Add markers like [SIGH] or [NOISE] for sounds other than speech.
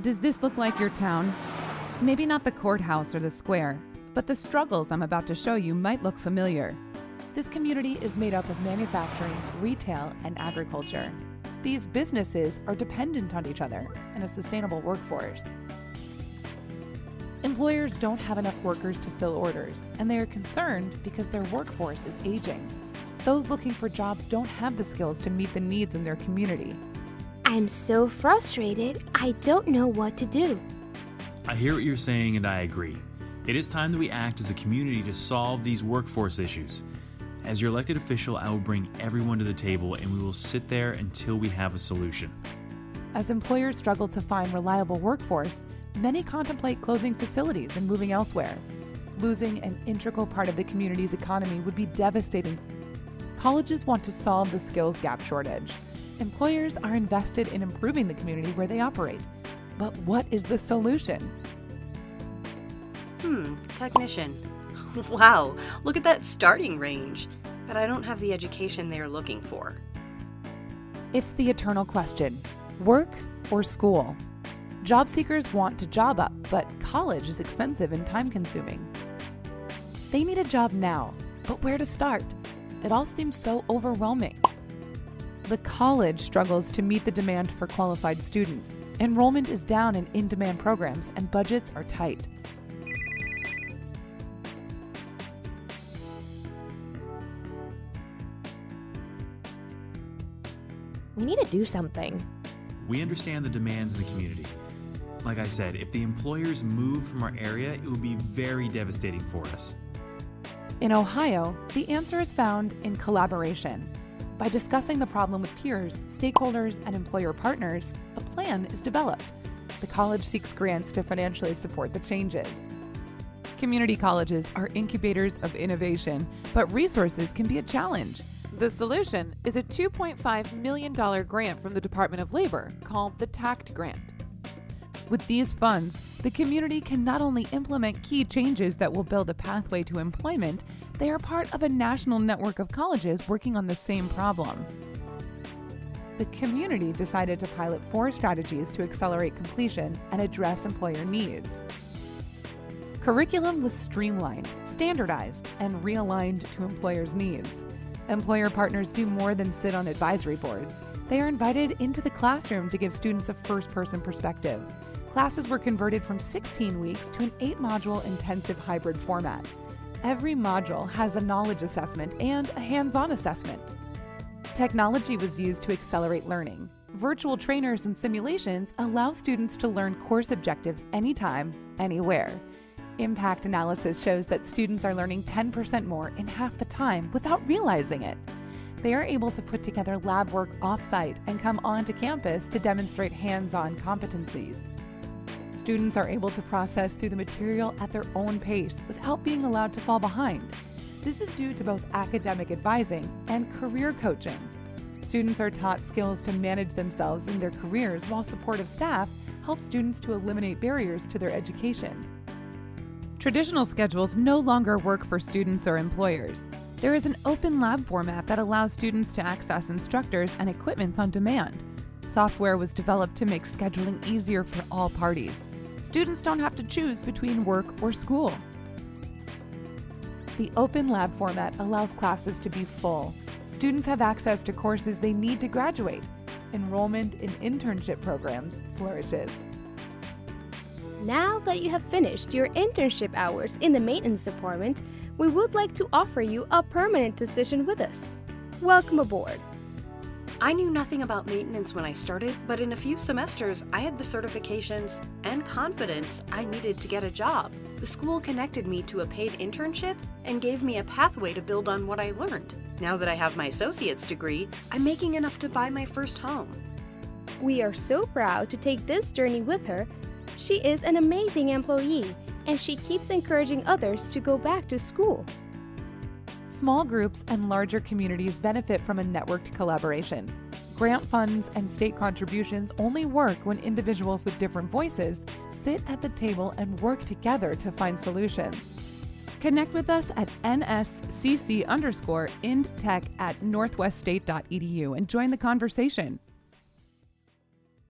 Does this look like your town? Maybe not the courthouse or the square, but the struggles I'm about to show you might look familiar. This community is made up of manufacturing, retail, and agriculture. These businesses are dependent on each other and a sustainable workforce. Employers don't have enough workers to fill orders, and they are concerned because their workforce is aging. Those looking for jobs don't have the skills to meet the needs in their community. I'm so frustrated, I don't know what to do. I hear what you're saying and I agree. It is time that we act as a community to solve these workforce issues. As your elected official, I will bring everyone to the table and we will sit there until we have a solution. As employers struggle to find reliable workforce, many contemplate closing facilities and moving elsewhere. Losing an integral part of the community's economy would be devastating. Colleges want to solve the skills gap shortage. Employers are invested in improving the community where they operate. But what is the solution? Hmm, technician. [LAUGHS] Wow, look at that starting range. But I don't have the education they are looking for. It's the eternal question work or school? Job seekers want to job up, but college is expensive and time consuming. They need a job now, but where to start? It all seems so overwhelming. The college struggles to meet the demand for qualified students. Enrollment is down in in demand programs, and budgets are tight. We need to do something. We understand the demands in the community. Like I said, if the employers move from our area, it would be very devastating for us. In Ohio, the answer is found in collaboration. By discussing the problem with peers, stakeholders, and employer partners, a plan is developed. The college seeks grants to financially support the changes. Community colleges are incubators of innovation, but resources can be a challenge. The solution is a $2.5 million grant from the Department of Labor called the TAACCCT Grant. With these funds, the community can not only implement key changes that will build a pathway to employment, they are part of a national network of colleges working on the same problem. The community decided to pilot four strategies to accelerate completion and address employer needs. Curriculum was streamlined, standardized, and realigned to employers' needs. Employer partners do more than sit on advisory boards. They are invited into the classroom to give students a first person perspective. Classes were converted from 16 weeks to an 8 module intensive hybrid format. Every module has a knowledge assessment and a hands on assessment. Technology was used to accelerate learning. Virtual trainers and simulations allow students to learn course objectives anytime, anywhere. Impact analysis shows that students are learning 10% more in half the time without realizing it. They are able to put together lab work off-site and come onto campus to demonstrate hands-on competencies. Students are able to process through the material at their own pace without being allowed to fall behind. This is due to both academic advising and career coaching. Students are taught skills to manage themselves in their careers while supportive staff help students to eliminate barriers to their education. Traditional schedules no longer work for students or employers. There is an open lab format that allows students to access instructors and equipment on demand. Software was developed to make scheduling easier for all parties. Students don't have to choose between work or school. The open lab format allows classes to be full. Students have access to courses they need to graduate. Enrollment in internship programs flourishes. Now that you have finished your internship hours in the maintenance department, we would like to offer you a permanent position with us. Welcome aboard. I knew nothing about maintenance when I started, but in a few semesters, I had the certifications and confidence I needed to get a job. The school connected me to a paid internship and gave me a pathway to build on what I learned. Now that I have my associate's degree, I'm making enough to buy my first home. We are so proud to take this journey with her. She is an amazing employee, and she keeps encouraging others to go back to school. Small groups and larger communities benefit from a networked collaboration. Grant funds and state contributions only work when individuals with different voices sit at the table and work together to find solutions. Connect with us at nscc underscore indtech at northweststate.edu and join the conversation.